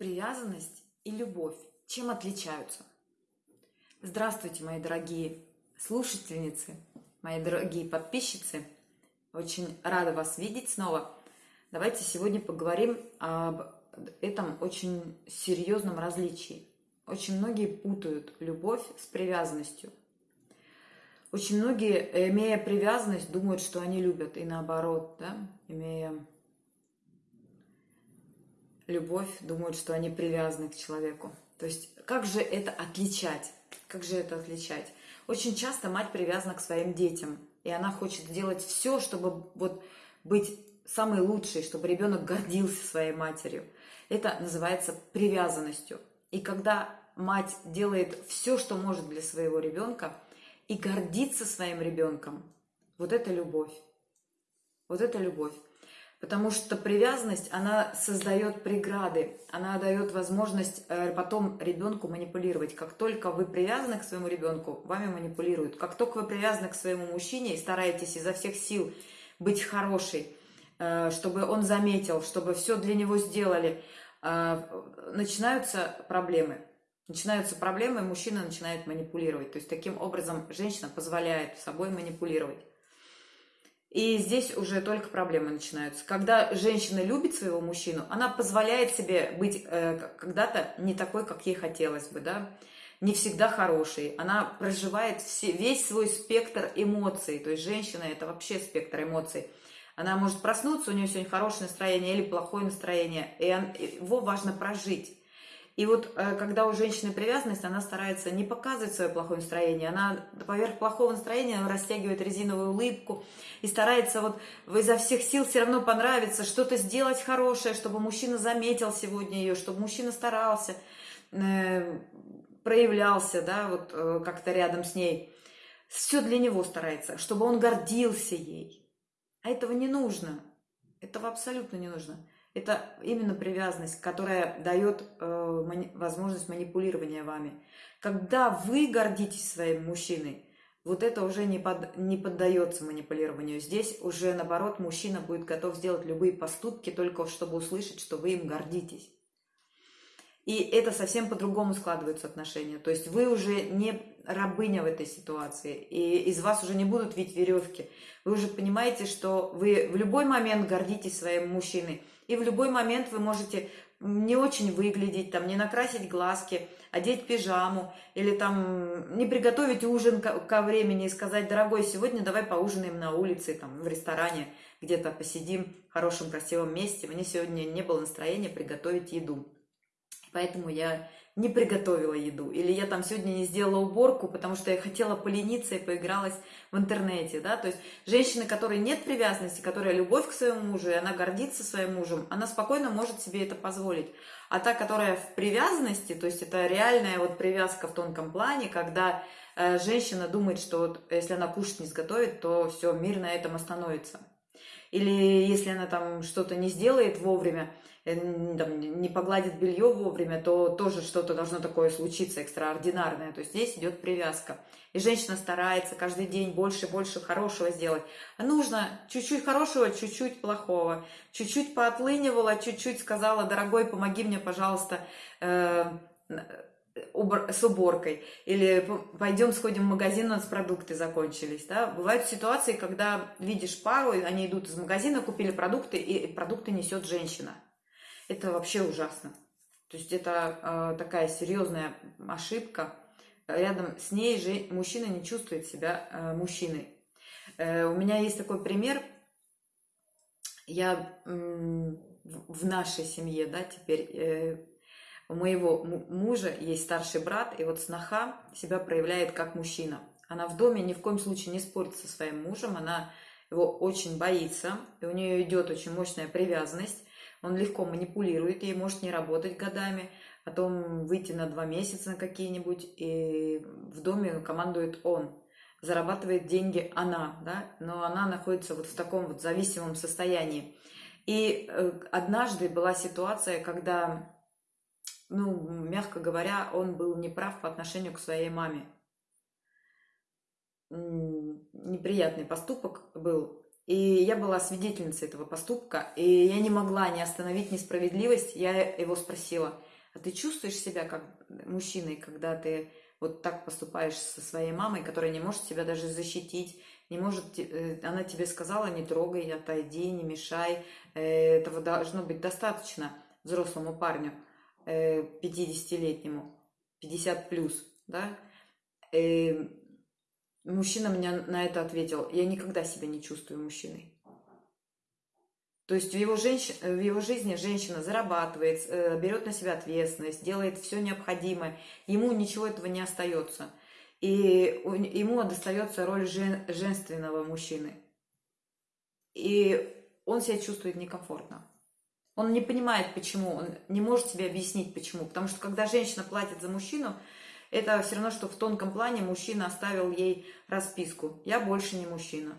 Привязанность и любовь чем отличаются? Здравствуйте, мои дорогие слушательницы, мои дорогие подписчицы. Очень рада вас видеть снова. Давайте сегодня поговорим об этом очень серьезном различии. Очень многие путают любовь с привязанностью. Очень многие, имея привязанность, думают, что они любят, и наоборот, да, имея любовь, думают, что они привязаны к человеку. То есть как же это отличать? Как же это отличать? Очень часто мать привязана к своим детям, и она хочет сделать все, чтобы вот быть самой лучшей, чтобы ребенок гордился своей матерью. Это называется привязанностью. И когда мать делает все, что может для своего ребенка, и гордится своим ребенком, вот это любовь. Вот это любовь. Потому что привязанность, она создает преграды, она дает возможность э, потом ребенку манипулировать. Как только вы привязаны к своему ребенку, вами манипулируют. Как только вы привязаны к своему мужчине и стараетесь изо всех сил быть хорошей, э, чтобы он заметил, чтобы все для него сделали, э, начинаются проблемы. Начинаются проблемы, мужчина начинает манипулировать. То есть таким образом женщина позволяет собой манипулировать. И здесь уже только проблемы начинаются. Когда женщина любит своего мужчину, она позволяет себе быть э, когда-то не такой, как ей хотелось бы, да, не всегда хорошей. Она проживает все, весь свой спектр эмоций. То есть женщина это вообще спектр эмоций. Она может проснуться, у нее сегодня хорошее настроение или плохое настроение, и его важно прожить. И вот э, когда у женщины привязанность, она старается не показывать свое плохое настроение, она поверх плохого настроения растягивает резиновую улыбку и старается вот изо всех сил все равно понравиться, что-то сделать хорошее, чтобы мужчина заметил сегодня ее, чтобы мужчина старался, э, проявлялся, да, вот э, как-то рядом с ней. Все для него старается, чтобы он гордился ей. А этого не нужно. Этого абсолютно не нужно. Это именно привязанность, которая дает э, возможность манипулирования вами. Когда вы гордитесь своим мужчиной, вот это уже не, под, не поддается манипулированию. Здесь уже, наоборот, мужчина будет готов сделать любые поступки, только чтобы услышать, что вы им гордитесь. И это совсем по-другому складываются отношения. То есть вы уже не рабыня в этой ситуации, и из вас уже не будут видеть веревки. Вы уже понимаете, что вы в любой момент гордитесь своим мужчиной, и в любой момент вы можете не очень выглядеть, там, не накрасить глазки, одеть пижаму, или там не приготовить ужин ко времени и сказать, дорогой, сегодня давай поужинаем на улице, там, в ресторане, где-то посидим в хорошем, красивом месте. Мне сегодня не было настроения приготовить еду. Поэтому я не приготовила еду, или я там сегодня не сделала уборку, потому что я хотела полениться и поигралась в интернете, да, то есть женщина, которой нет привязанности, которая любовь к своему мужу, и она гордится своим мужем, она спокойно может себе это позволить, а та, которая в привязанности, то есть это реальная вот привязка в тонком плане, когда э, женщина думает, что вот если она кушать не сготовит, то все, мир на этом остановится, или если она там что-то не сделает вовремя, Э, там, не погладит белье вовремя, то тоже что-то должно такое случиться экстраординарное. То есть здесь идет привязка. И женщина старается каждый день больше и больше хорошего сделать. А нужно чуть-чуть хорошего, чуть-чуть плохого. Чуть-чуть поотлынивала, чуть-чуть сказала, дорогой, помоги мне, пожалуйста, э, с уборкой, или пойдем сходим в магазин, у нас продукты закончились. Да? Бывают ситуации, когда видишь пару, они идут из магазина, купили продукты, и продукты несет женщина это вообще ужасно. То есть это э, такая серьезная ошибка. Рядом с ней же мужчина не чувствует себя э, мужчиной. Э, у меня есть такой пример. Я э, в нашей семье, да, теперь э, у моего мужа есть старший брат, и вот сноха себя проявляет как мужчина. Она в доме ни в коем случае не спорит со своим мужем, она его очень боится, и у нее идет очень мощная привязанность. Он легко манипулирует, ей может не работать годами, потом выйти на два месяца на какие-нибудь, и в доме командует он. Зарабатывает деньги она, да, но она находится вот в таком вот зависимом состоянии. И э, однажды была ситуация, когда, ну, мягко говоря, он был неправ по отношению к своей маме. Неприятный поступок был, и я была свидетельницей этого поступка, и я не могла не остановить несправедливость. Я его спросила, А ты чувствуешь себя как мужчиной, когда ты вот так поступаешь со своей мамой, которая не может тебя даже защитить, не может, э, она тебе сказала, не трогай, отойди, не мешай. Э, этого должно быть достаточно взрослому парню, 50-летнему, э, 50 плюс, да. Мужчина мне на это ответил, я никогда себя не чувствую мужчиной. То есть в его, женщ... в его жизни женщина зарабатывает, берет на себя ответственность, делает все необходимое, ему ничего этого не остается. И ему достается роль жен... женственного мужчины. И он себя чувствует некомфортно. Он не понимает, почему, он не может себе объяснить, почему. Потому что когда женщина платит за мужчину, это все равно, что в тонком плане мужчина оставил ей расписку. Я больше не мужчина.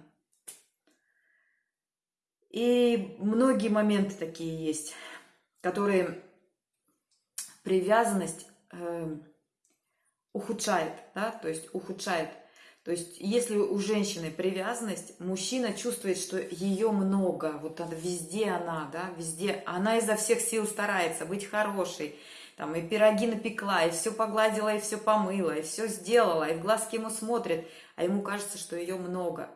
И многие моменты такие есть, которые привязанность э, ухудшает, да, то есть ухудшает. То есть если у женщины привязанность, мужчина чувствует, что ее много, вот она, везде она, да, везде, она изо всех сил старается быть хорошей, там и пироги напекла, и все погладила, и все помыла, и все сделала, и в глазки ему смотрит, а ему кажется, что ее много.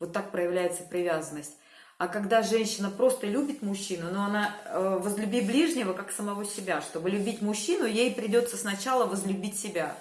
Вот так проявляется привязанность. А когда женщина просто любит мужчину, но она э, возлюби ближнего как самого себя. Чтобы любить мужчину, ей придется сначала возлюбить себя.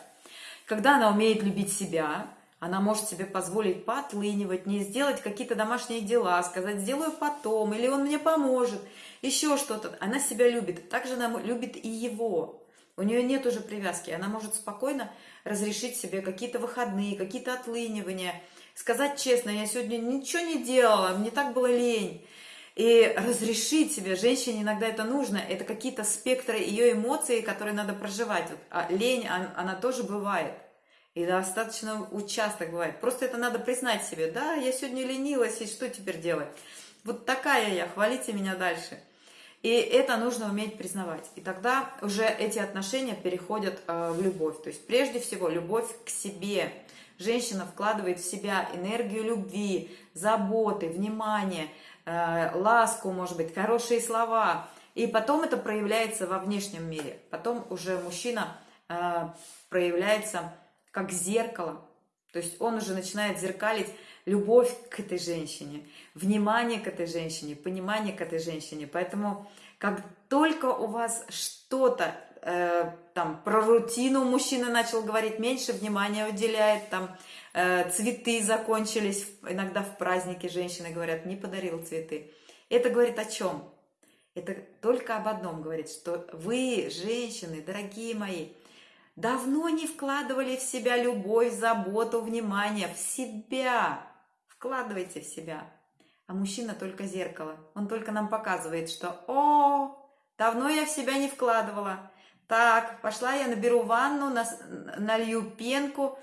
Когда она умеет любить себя, она может себе позволить поотлынивать, не сделать какие-то домашние дела, сказать «сделаю потом», или «он мне поможет», еще что-то. Она себя любит. Также она любит и его. У нее нет уже привязки. Она может спокойно разрешить себе какие-то выходные, какие-то отлынивания – сказать честно, я сегодня ничего не делала, мне так было лень. И разрешить себе, женщине иногда это нужно, это какие-то спектры ее эмоций, которые надо проживать. Вот, а лень, она, она тоже бывает. И достаточно участок бывает. Просто это надо признать себе. Да, я сегодня ленилась, и что теперь делать? Вот такая я, хвалите меня дальше. И это нужно уметь признавать. И тогда уже эти отношения переходят э, в любовь. То есть прежде всего любовь к себе – женщина вкладывает в себя энергию любви, заботы, внимания, э, ласку, может быть, хорошие слова. И потом это проявляется во внешнем мире. Потом уже мужчина э, проявляется как зеркало. То есть он уже начинает зеркалить любовь к этой женщине, внимание к этой женщине, понимание к этой женщине. Поэтому как только у вас что-то э, там про рутину мужчина начал говорить, меньше внимания уделяет, там э, цветы закончились, иногда в празднике женщины говорят, не подарил цветы. Это говорит о чем? Это только об одном говорит, что вы, женщины, дорогие мои, давно не вкладывали в себя любовь, заботу, внимание, в себя. Вкладывайте в себя. А мужчина только зеркало. Он только нам показывает, что «О, давно я в себя не вкладывала». Так, пошла я наберу ванну, налью пенку,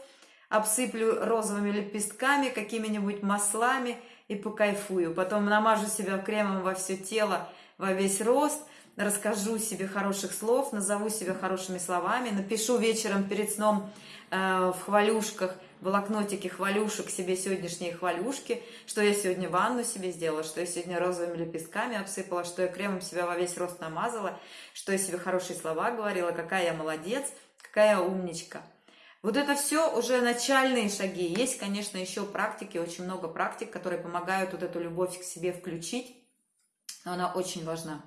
обсыплю розовыми лепестками, какими-нибудь маслами и покайфую. Потом намажу себя кремом во все тело, во весь рост, расскажу себе хороших слов, назову себя хорошими словами, напишу вечером перед сном э, в хвалюшках – блокнотике хвалюшек себе сегодняшние хвалюшки, что я сегодня ванну себе сделала, что я сегодня розовыми лепестками обсыпала, что я кремом себя во весь рост намазала, что я себе хорошие слова говорила, какая я молодец, какая я умничка. Вот это все уже начальные шаги. Есть, конечно, еще практики, очень много практик, которые помогают вот эту любовь к себе включить, но она очень важна.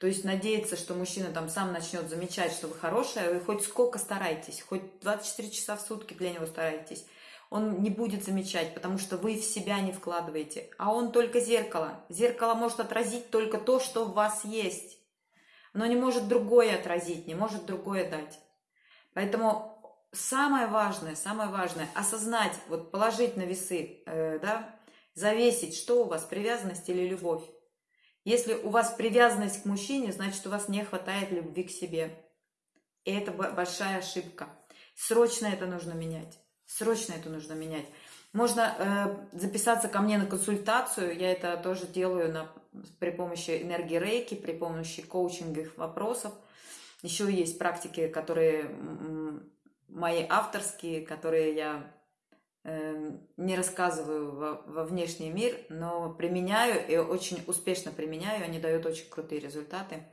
То есть надеяться, что мужчина там сам начнет замечать, что вы хорошая, вы хоть сколько старайтесь, хоть 24 часа в сутки для него старайтесь, он не будет замечать, потому что вы в себя не вкладываете. А он только зеркало. Зеркало может отразить только то, что в вас есть. Но не может другое отразить, не может другое дать. Поэтому самое важное, самое важное, осознать, вот положить на весы, э, да, завесить, что у вас, привязанность или любовь. Если у вас привязанность к мужчине, значит, у вас не хватает любви к себе. И это большая ошибка. Срочно это нужно менять. Срочно это нужно менять. Можно э, записаться ко мне на консультацию. Я это тоже делаю на, при помощи энергии рейки, при помощи коучинговых вопросов. Еще есть практики, которые мои авторские, которые я не рассказываю во, во внешний мир, но применяю и очень успешно применяю, они дают очень крутые результаты.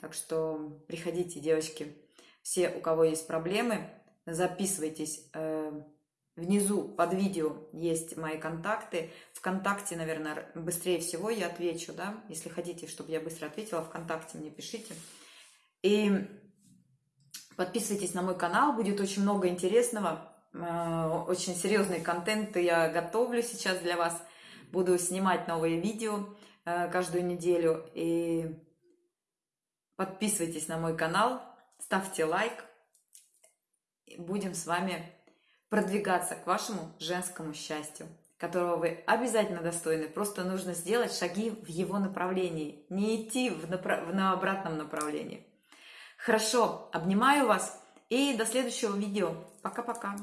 Так что приходите, девочки, все, у кого есть проблемы, записывайтесь. Э, внизу под видео есть мои контакты. Вконтакте, наверное, быстрее всего я отвечу, да. Если хотите, чтобы я быстро ответила, ВКонтакте мне пишите. И подписывайтесь на мой канал, будет очень много интересного. Э, очень серьезный контент я готовлю сейчас для вас. Буду снимать новые видео э, каждую неделю. И подписывайтесь на мой канал, ставьте лайк. Будем с вами продвигаться к вашему женскому счастью, которого вы обязательно достойны. Просто нужно сделать шаги в его направлении, не идти в, направ... на обратном направлении. Хорошо, обнимаю вас и до следующего видео. Пока-пока.